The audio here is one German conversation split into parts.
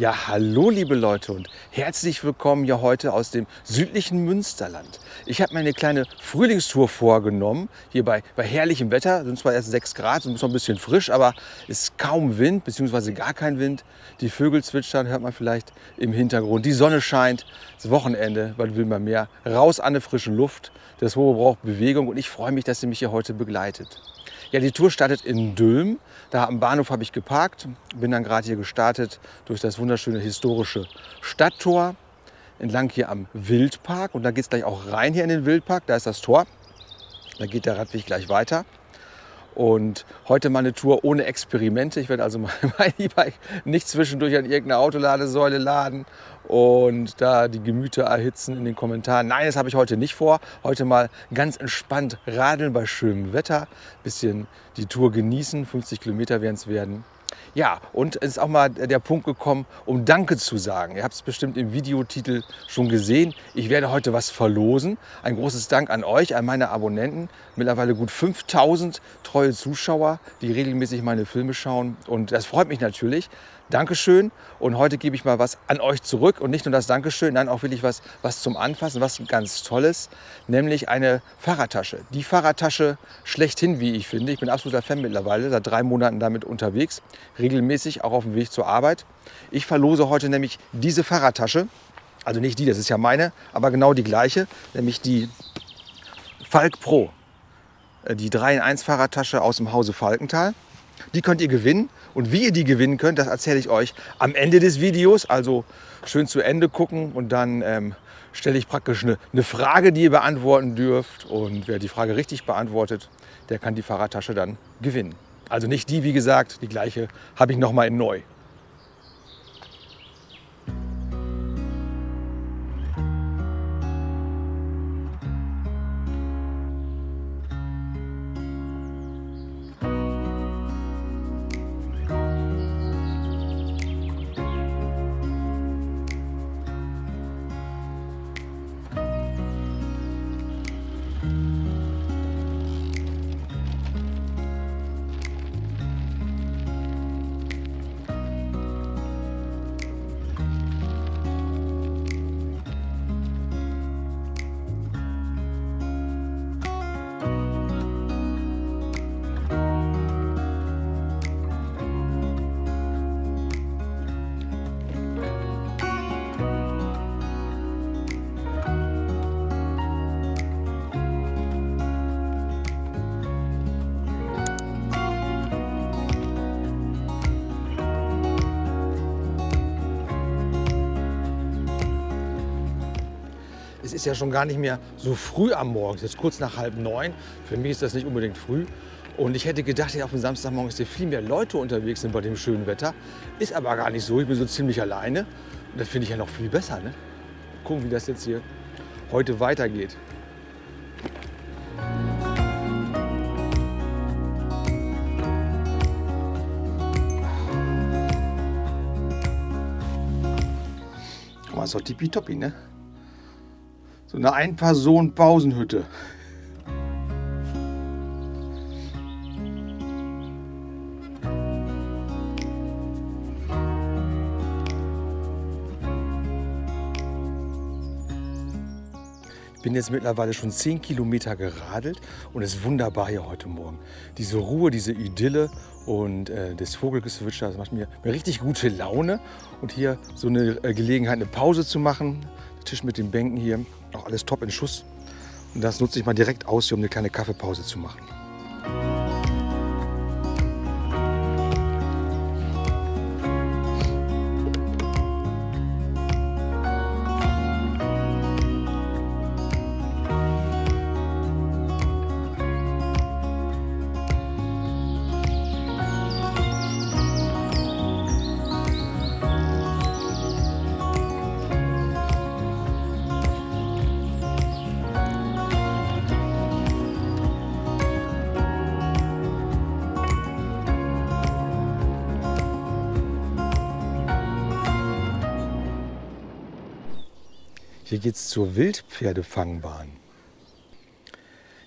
Ja, hallo liebe Leute und herzlich willkommen hier heute aus dem südlichen Münsterland. Ich habe mir eine kleine Frühlingstour vorgenommen, hier bei, bei herrlichem Wetter. Sind zwar erst 6 Grad, es ist noch ein bisschen frisch, aber es ist kaum Wind, beziehungsweise gar kein Wind. Die Vögel zwitschern, hört man vielleicht im Hintergrund. Die Sonne scheint, das Wochenende, weil will man mehr. Raus an der frischen Luft. Das Hohe braucht Bewegung und ich freue mich, dass ihr mich hier heute begleitet. Ja, die Tour startet in Dülm. Da am Bahnhof habe ich geparkt, bin dann gerade hier gestartet durch das wunderschöne historische Stadttor, entlang hier am Wildpark. Und da geht es gleich auch rein hier in den Wildpark, da ist das Tor. Da geht der Radweg gleich weiter. Und heute mal eine Tour ohne Experimente. Ich werde also mein E-Bike nicht zwischendurch an irgendeine Autoladesäule laden und da die Gemüter erhitzen in den Kommentaren. Nein, das habe ich heute nicht vor. Heute mal ganz entspannt radeln bei schönem Wetter, bisschen die Tour genießen. 50 Kilometer werden es werden. Ja, und es ist auch mal der Punkt gekommen, um Danke zu sagen. Ihr habt es bestimmt im Videotitel schon gesehen. Ich werde heute was verlosen. Ein großes Dank an euch, an meine Abonnenten. Mittlerweile gut 5000 treue Zuschauer, die regelmäßig meine Filme schauen. Und das freut mich natürlich. Dankeschön. Und heute gebe ich mal was an euch zurück. Und nicht nur das Dankeschön, nein, auch wirklich was, was zum Anfassen, was ganz Tolles. Nämlich eine Fahrradtasche. Die Fahrradtasche schlechthin, wie ich finde. Ich bin absoluter Fan mittlerweile, seit drei Monaten damit unterwegs. Regelmäßig, auch auf dem Weg zur Arbeit. Ich verlose heute nämlich diese Fahrradtasche. Also nicht die, das ist ja meine, aber genau die gleiche. Nämlich die Falk Pro. Äh, die 3 in 1 Fahrradtasche aus dem Hause Falkenthal. Die könnt ihr gewinnen. Und wie ihr die gewinnen könnt, das erzähle ich euch am Ende des Videos. Also schön zu Ende gucken und dann ähm, stelle ich praktisch eine, eine, Frage, die ihr beantworten dürft. Und wer die Frage richtig beantwortet, der kann die Fahrradtasche dann gewinnen. Also nicht die, wie gesagt, die gleiche habe ich nochmal in neu. Ist ja schon gar nicht mehr so früh am Morgen. Es ist kurz nach halb neun. Für mich ist das nicht unbedingt früh. Und ich hätte gedacht, ja, auf dem Samstagmorgen ist hier viel mehr Leute unterwegs sind bei dem schönen Wetter. Ist aber gar nicht so. Ich bin so ziemlich alleine. Und das finde ich ja noch viel besser. Ne? Gucken, wie das jetzt hier heute weitergeht. Guck mal, ist doch tippitoppi, ne? So eine Ein-Personen-Pausenhütte. Ich bin jetzt mittlerweile schon 10 Kilometer geradelt und es ist wunderbar hier heute Morgen. Diese Ruhe, diese Idylle und äh, das Vogelgezwitscher, das macht mir, mir, richtig gute Laune. Und hier so eine äh, Gelegenheit, eine Pause zu machen. Tisch mit den Bänken hier, auch alles top in Schuss. Und das nutze ich mal direkt aus, hier, um eine kleine Kaffeepause zu machen. Hier geht es zur Wildpferdefangbahn.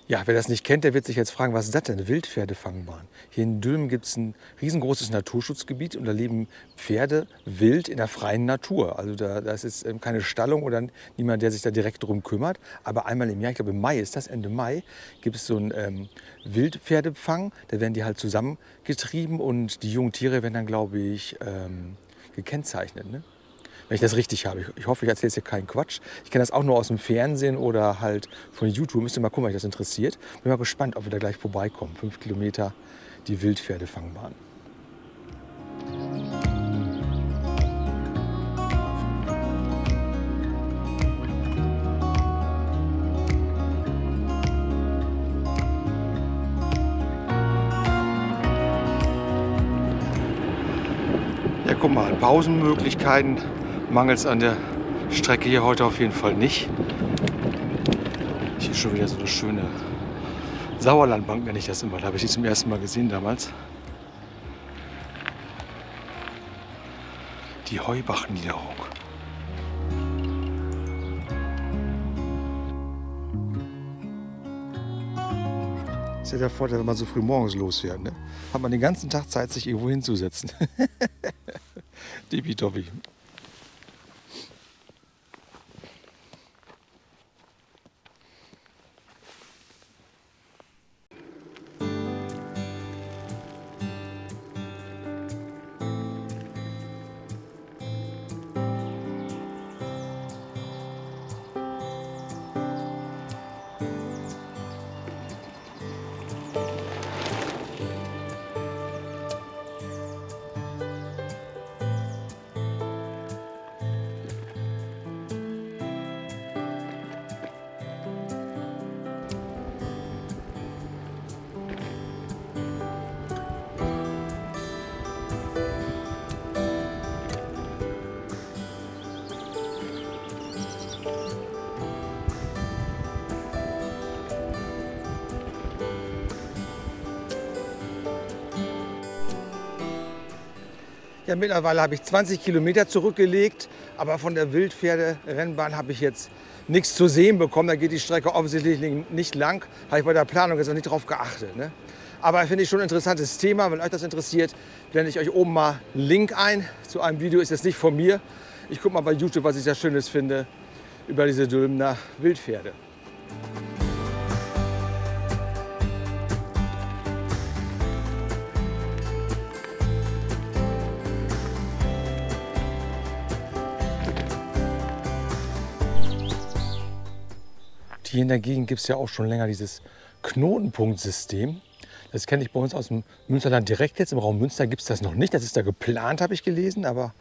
Ja, wer das nicht kennt, der wird sich jetzt fragen, was ist das denn? Wildpferdefangbahn. Hier in Dülmen gibt es ein riesengroßes Naturschutzgebiet und da leben Pferde wild in der freien Natur. Also da, da ist ähm, keine Stallung oder niemand, der sich da direkt drum kümmert. Aber einmal im Jahr, ich glaube im Mai ist das, Ende Mai, gibt es so einen ähm, Wildpferdefang. Da werden die halt zusammengetrieben und die jungen Tiere werden dann, glaube ich, ähm, gekennzeichnet. Ne? Wenn ich das richtig habe. Ich, hoffe, ich erzähle jetzt hier keinen Quatsch. Ich kenne das auch nur aus dem Fernsehen oder halt von YouTube. Müsst ihr mal gucken, euch das interessiert. Bin mal gespannt, ob wir da gleich vorbeikommen. Fünf Kilometer die Wildpferdefangbahn. Guck mal, Pausenmöglichkeiten mangels an der Strecke hier heute auf jeden Fall nicht. Hier schon wieder so eine schöne Sauerlandbank, nenne ich das immer. Da habe ich die zum ersten Mal gesehen damals. Die Heubachniederung. Das ist ja der Vorteil, wenn man so früh morgens losfährt. Ne? Hat man den ganzen Tag Zeit, sich irgendwo hinzusetzen. Tippitoppi. Ja, mittlerweile habe ich 20 Kilometer zurückgelegt, aber von der Wildpferderennbahn habe ich jetzt nichts zu sehen bekommen. Da geht die Strecke offensichtlich nicht lang. Habe ich bei der Planung jetzt noch nicht drauf geachtet. Ne? Aber finde ich schon ein interessantes Thema. Wenn euch das interessiert, blende ich euch oben mal einen Link ein zu einem Video. Ist jetzt nicht von mir. Ich gucke mal bei YouTube, was ich da Schönes finde über diese Dülmener Wildpferde. Hier in der Gegend gibt es ja auch schon länger dieses Knotenpunktsystem. Das kenne ich bei uns aus dem Münsterland direkt jetzt. Im Raum Münster gibt es das noch nicht. Das ist da geplant, habe ich gelesen, aber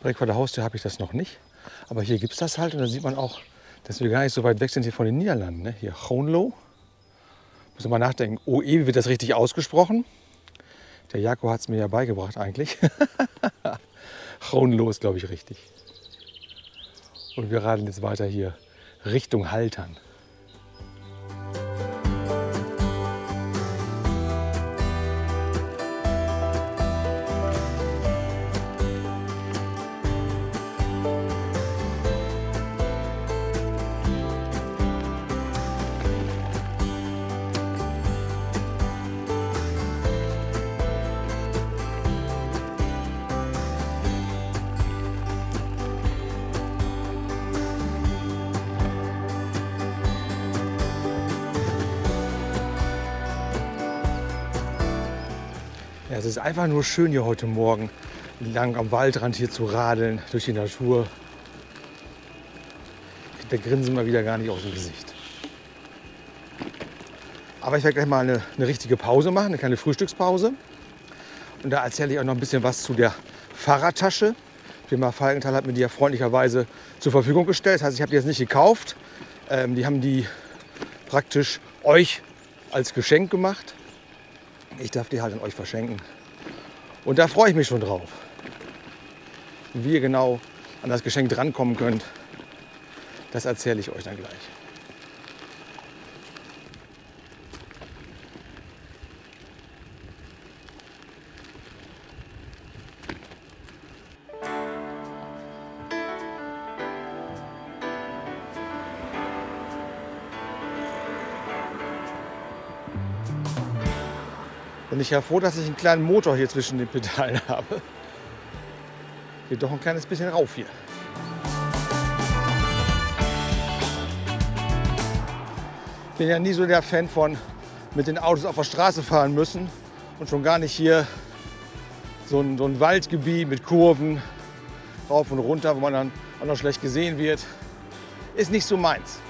direkt vor der Haustür habe ich das noch nicht. Aber hier gibt es das halt und da sieht man auch, dass wir gar nicht so weit weg sind hier von den Niederlanden. Ne? Hier Groenlo. Muss man mal nachdenken. OE, wie wird das richtig ausgesprochen? Der Jako hat es mir ja beigebracht eigentlich. Groenlo ist, glaube ich, richtig. Und wir radeln jetzt weiter hier Richtung Haltern. Es ist einfach nur schön hier heute Morgen lang am Waldrand hier zu radeln, durch die Natur. Der Grinsen mal wieder gar nicht aus dem Gesicht. Aber ich werde gleich mal eine, eine richtige Pause machen, eine kleine Frühstückspause. Und da erzähle ich auch noch ein bisschen was zu der Fahrradtasche. Firma Falkenthal hat mir die ja freundlicherweise zur Verfügung gestellt. Das heißt, ich habe die jetzt nicht gekauft. Ähm, die haben die praktisch euch als Geschenk gemacht. Ich darf die halt an euch verschenken. Und da freue ich mich schon drauf. Wie ihr genau an das Geschenk drankommen könnt, das erzähle ich euch dann gleich. Bin ich ja froh, dass ich einen kleinen Motor hier zwischen den Pedalen habe. Geht doch ein kleines bisschen rauf hier. Ich bin ja nie so der Fan von mit den Autos auf der Straße fahren müssen und schon gar nicht hier so ein, so ein Waldgebiet mit Kurven rauf und runter, wo man dann auch noch schlecht gesehen wird. Ist nicht so meins.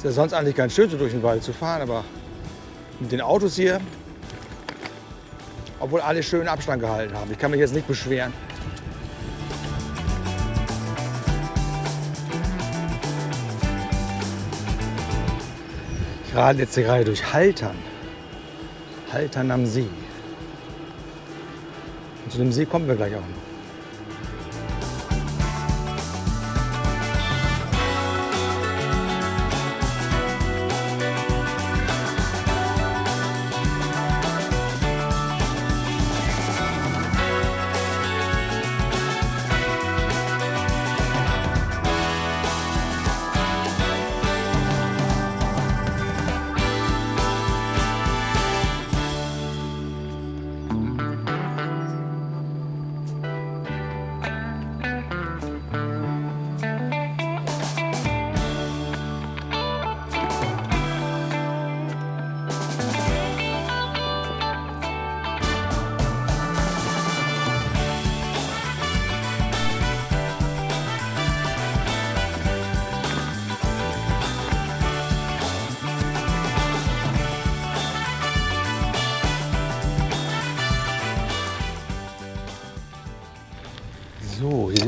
Ist ja sonst eigentlich ganz schön, so durch den Wald zu fahren, aber mit den Autos hier, obwohl alle schön Abstand gehalten haben. Ich kann mich jetzt nicht beschweren. Ich radel jetzt gerade durch Haltern. Haltern am See. Und zu dem See kommen wir gleich auch noch.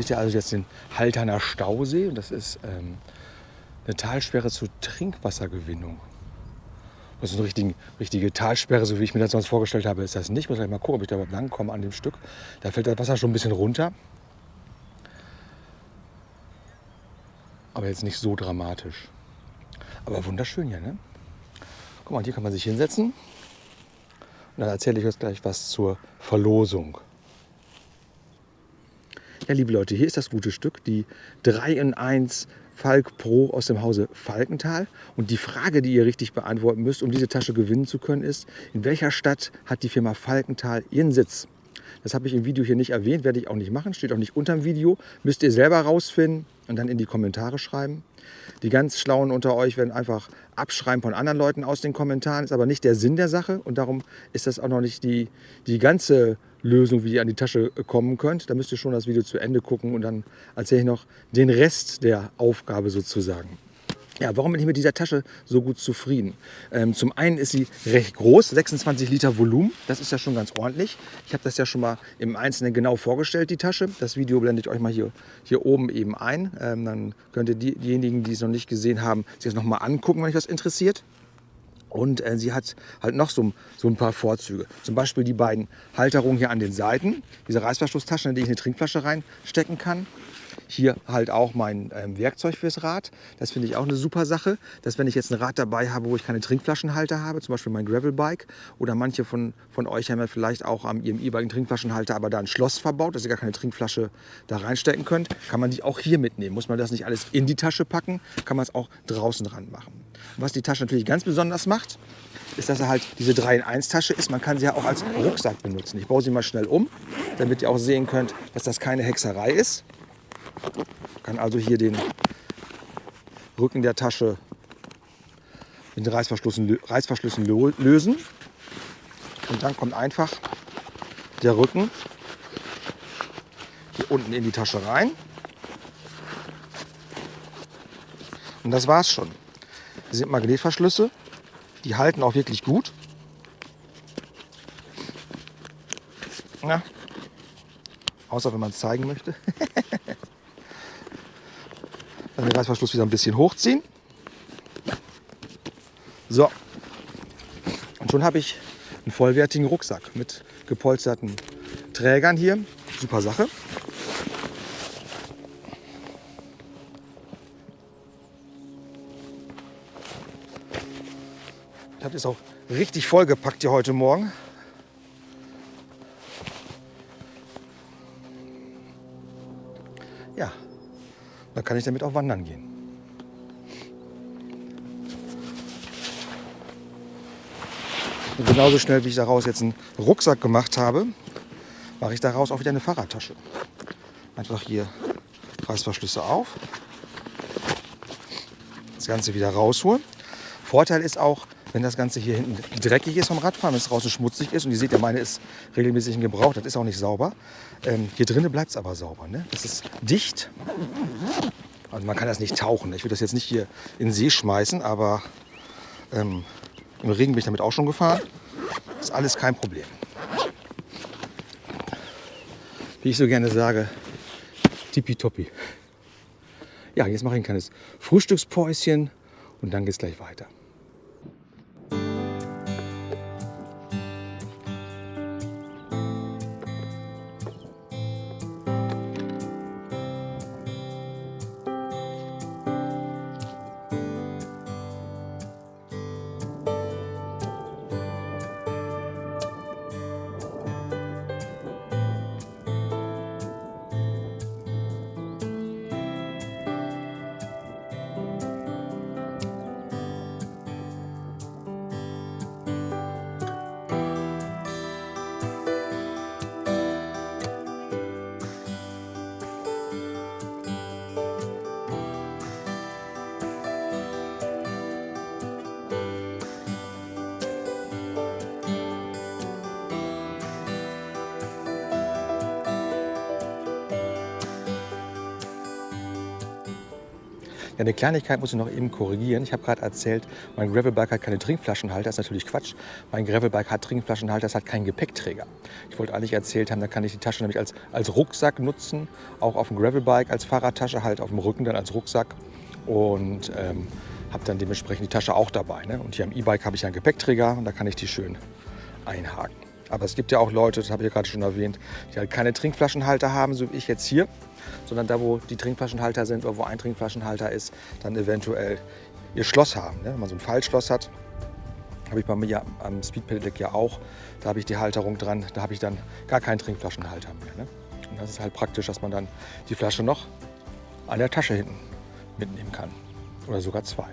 Seht ihr also jetzt den Halterner Stausee und das ist ähm, eine Talsperre zur Trinkwassergewinnung. Das ist eine richtige, richtige Talsperre, so wie ich mir das sonst vorgestellt habe, ist das nicht. Ich muss gleich mal gucken, ob ich da lang komme an dem Stück. Da fällt das Wasser schon ein bisschen runter. Aber jetzt nicht so dramatisch. Aber wunderschön hier, ne? Guck mal, hier kann man sich hinsetzen. Und dann erzähle ich euch gleich was zur Verlosung. Ja, liebe Leute, hier ist das gute Stück, die 3 in 1 Falk Pro aus dem Hause Falkenthal. Und die Frage, die ihr richtig beantworten müsst, um diese Tasche gewinnen zu können, ist, in welcher Stadt hat die Firma Falkenthal ihren Sitz? Das habe ich im Video hier nicht erwähnt, werde ich auch nicht machen, steht auch nicht unter dem Video. Müsst ihr selber rausfinden und dann in die Kommentare schreiben. Die ganz Schlauen unter euch werden einfach abschreiben von anderen Leuten aus den Kommentaren. Ist aber nicht der Sinn der Sache und darum ist das auch noch nicht die, die ganze Lösung, wie ihr an die Tasche kommen könnt. Da müsst ihr schon das Video zu Ende gucken und dann erzähle ich noch den Rest der Aufgabe sozusagen. Ja, warum bin ich mit dieser Tasche so gut zufrieden? Ähm, zum einen ist sie recht groß, 26 Liter Volumen. Das ist ja schon ganz ordentlich. Ich habe das ja schon mal im Einzelnen genau vorgestellt, die Tasche. Das Video blende ich euch mal hier, hier oben eben ein. Ähm, dann könnt ihr die, diejenigen, die es noch nicht gesehen haben, sich das noch mal angucken, wenn euch das interessiert. Und äh, sie hat halt noch so, so, ein paar Vorzüge. Zum Beispiel die beiden Halterungen hier an den Seiten. Diese Reißverschlusstaschen, in die ich eine Trinkflasche reinstecken kann. Hier halt auch mein ähm, Werkzeug fürs Rad. Das finde ich auch eine super Sache, dass wenn ich jetzt ein Rad dabei habe, wo ich keine Trinkflaschenhalter habe, zum Beispiel mein Gravelbike oder manche von, von euch haben ja vielleicht auch am ihrem E-Bike einen Trinkflaschenhalter, aber da ein Schloss verbaut, dass ihr gar keine Trinkflasche da reinstecken könnt, kann man die auch hier mitnehmen. Muss man das nicht alles in die Tasche packen, kann man es auch draußen dran machen. Was die Tasche natürlich ganz besonders macht, ist, dass er halt diese 3 in 1 Tasche ist. Man kann sie ja auch als Rucksack benutzen. Ich baue sie mal schnell um, damit ihr auch sehen könnt, dass das keine Hexerei ist. Kann also hier den Rücken der Tasche mit den Reißverschlüssen, Reißverschlüssen lösen. Und dann kommt einfach der Rücken hier unten in die Tasche rein. Und das war's schon. Hier sind Magnetverschlüsse. Die halten auch wirklich gut. Na, außer wenn man es zeigen möchte. Dann den Reißverschluss wieder ein bisschen hochziehen. So. Und schon habe ich einen vollwertigen Rucksack mit gepolsterten Trägern hier. Super Sache. Ich habe jetzt auch richtig vollgepackt hier heute Morgen. Dann kann ich damit auch wandern gehen. Und genauso schnell, wie ich daraus jetzt einen Rucksack gemacht habe, mache ich daraus auch wieder eine Fahrradtasche. Einfach hier Reißverschlüsse auf. Das Ganze wieder rausholen. Vorteil ist auch, wenn das Ganze hier hinten dreckig ist vom Radfahren, wenn es draußen schmutzig ist und ihr seht ja, meine ist regelmäßig in Gebrauch, das ist auch nicht sauber. Ähm, hier drinnen bleibt es aber sauber. Ne? Das ist dicht. Also man kann das nicht tauchen. Ich würde das jetzt nicht hier in den See schmeißen, aber ähm, im Regen bin ich damit auch schon gefahren. Ist alles kein Problem. Wie ich so gerne sage, tippitoppi. Ja, jetzt mache ich ein kleines Frühstückspäuschen und dann geht es gleich weiter. Eine Kleinigkeit muss ich noch eben korrigieren. Ich habe gerade erzählt, mein Gravelbike hat keine Trinkflaschenhalter. Das ist natürlich Quatsch. Mein Gravelbike hat Trinkflaschenhalter, das hat keinen Gepäckträger. Ich wollte eigentlich erzählt haben, da kann ich die Tasche nämlich als, als Rucksack nutzen. Auch auf dem Gravelbike als Fahrradtasche, halt auf dem Rücken dann als Rucksack. Und ähm, habe dann dementsprechend die Tasche auch dabei. Ne? Und hier am E-Bike habe ich einen Gepäckträger und da kann ich die schön einhaken. Aber es gibt ja auch Leute, das habe ich ja gerade schon erwähnt, die halt keine Trinkflaschenhalter haben, so wie ich jetzt hier sondern da, wo die Trinkflaschenhalter sind oder wo ein Trinkflaschenhalter ist, dann eventuell ihr Schloss haben. Ne? Wenn man so ein Fallschloss hat, habe ich bei mir am Speed Pedelec ja auch, da habe ich die Halterung dran, da habe ich dann gar keinen Trinkflaschenhalter mehr. Ne? Und das ist halt praktisch, dass man dann die Flasche noch an der Tasche hinten mitnehmen kann oder sogar zwei.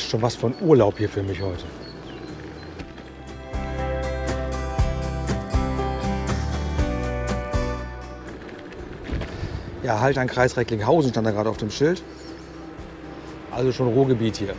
Fast schon was von Urlaub hier für mich heute. Ja, halt an Kreis Recklinghausen stand da gerade auf dem Schild. Also schon Ruhrgebiet hier.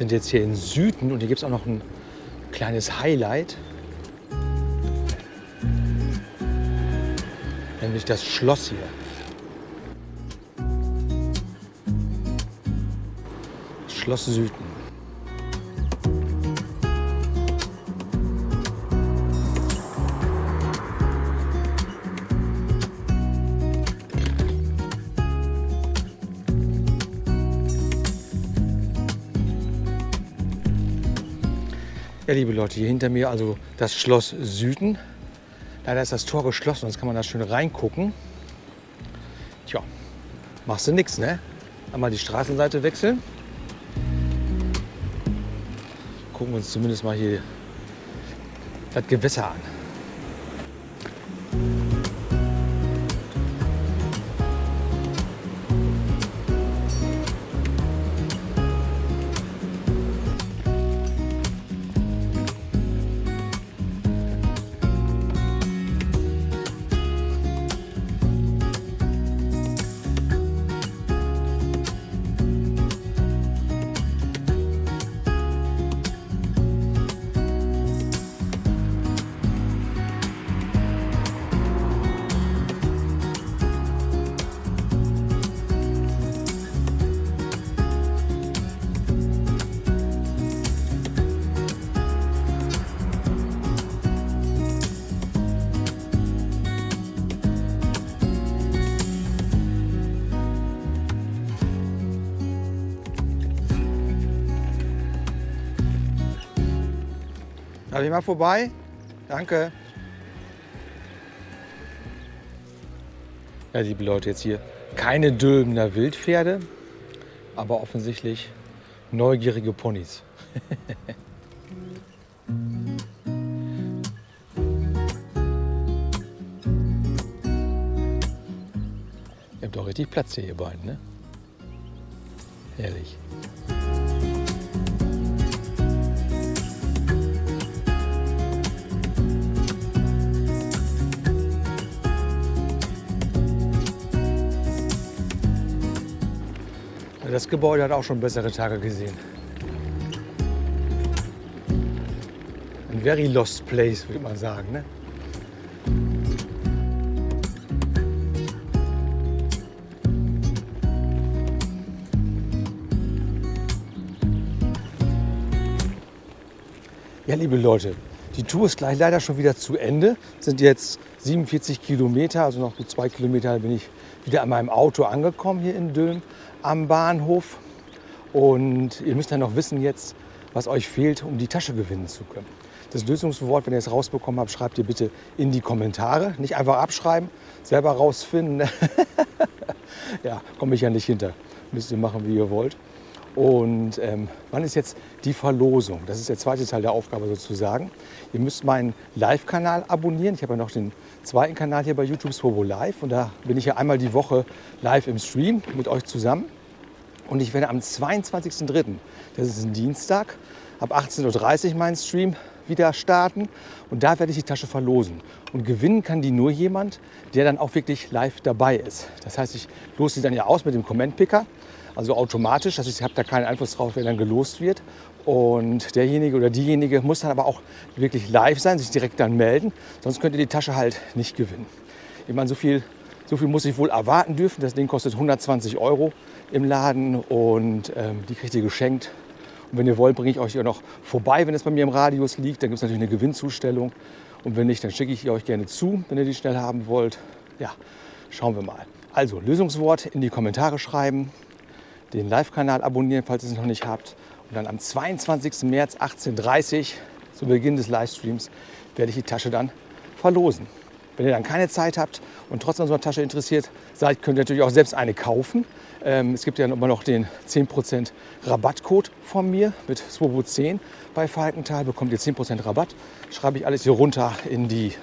Sind jetzt hier in Süden und hier gibt es auch noch ein kleines Highlight. Nämlich das Schloss hier. Schloss Süden. Ja, liebe Leute, hier hinter mir also das Schloss Süden. Leider ist das Tor geschlossen, sonst kann man da schön reingucken. Tja, machst du nichts, ne? Einmal die Straßenseite wechseln. Gucken wir uns zumindest mal hier das Gewässer an. Darf ich mal vorbei? Danke. Ja, liebe Leute, jetzt hier keine Dülmener Wildpferde, aber offensichtlich neugierige Ponys. Ihr habt doch richtig Platz hier, ihr beiden, ne? Herrlich. Das Gebäude hat auch schon bessere Tage gesehen. Ein very lost place, würde man sagen. Ne? Ja, liebe Leute, die Tour ist gleich leider schon wieder zu Ende. Es sind jetzt 47 Kilometer, also noch gut zwei Kilometer bin ich wieder an meinem Auto angekommen hier in Dülm am Bahnhof. Und ihr müsst dann noch wissen jetzt, was euch fehlt, um die Tasche gewinnen zu können. Das Lösungswort, wenn ihr es rausbekommen habt, schreibt ihr bitte in die Kommentare. Nicht einfach abschreiben, selber rausfinden. ja, komme ich ja nicht hinter. Müsst ihr machen, wie ihr wollt. Und ähm, wann ist jetzt die Verlosung? Das ist der zweite Teil der Aufgabe sozusagen. Ihr müsst meinen Live-Kanal abonnieren. Ich habe ja noch den zweiten Kanal hier bei YouTube, Swobo Live. Und da bin ich ja einmal die Woche live im Stream mit euch zusammen. Und ich werde am 22.03., das ist ein Dienstag, ab 18.30 Uhr meinen Stream wieder starten. Und da werde ich die Tasche verlosen. Und gewinnen kann die nur jemand, der dann auch wirklich live dabei ist. Das heißt, ich lose sie dann ja aus mit dem Comment-Picker also automatisch. Heißt, ich habe da keinen Einfluss drauf, wer dann gelost wird. Und derjenige oder diejenige muss dann aber auch wirklich live sein, sich direkt dann melden. Sonst könnt ihr die Tasche halt nicht gewinnen. Ich meine, so viel, so viel muss ich wohl erwarten dürfen. Das Ding kostet 120 Euro im Laden und ähm, die kriegt ihr geschenkt. Und wenn ihr wollt, bringe ich euch ja noch vorbei, wenn es bei mir im Radius liegt. Dann gibt es natürlich eine Gewinnzustellung. Und wenn nicht, dann schicke ich euch gerne zu, wenn ihr die schnell haben wollt. Ja, schauen wir mal. Also Lösungswort in die Kommentare schreiben den Live-Kanal abonnieren, falls ihr es noch nicht habt. Und dann am 22. März 18.30 Uhr, zu Beginn des Livestreams, werde ich die Tasche dann verlosen. Wenn ihr dann keine Zeit habt und trotzdem an so einer Tasche interessiert seid, könnt ihr natürlich auch selbst eine kaufen. Ähm, es gibt ja immer noch den 10% Rabattcode von mir mit Swobo10 bei Falkenthal. Bekommt ihr 10% Rabatt. Schreibe ich alles hier runter in die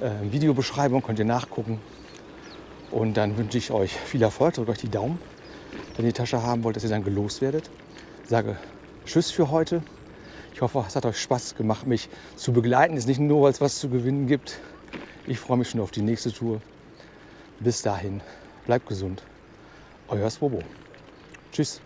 äh, Videobeschreibung, könnt ihr nachgucken. Und dann wünsche ich euch viel Erfolg, drückt euch die Daumen wenn ihr die Tasche haben wollt, dass ihr dann gelost werdet. Sage Tschüss für heute. Ich hoffe, es hat euch Spaß gemacht, mich zu begleiten. Es ist nicht nur, weil es was zu gewinnen gibt. Ich freue mich schon auf die nächste Tour. Bis dahin, bleibt gesund. Euer Swobo. Tschüss.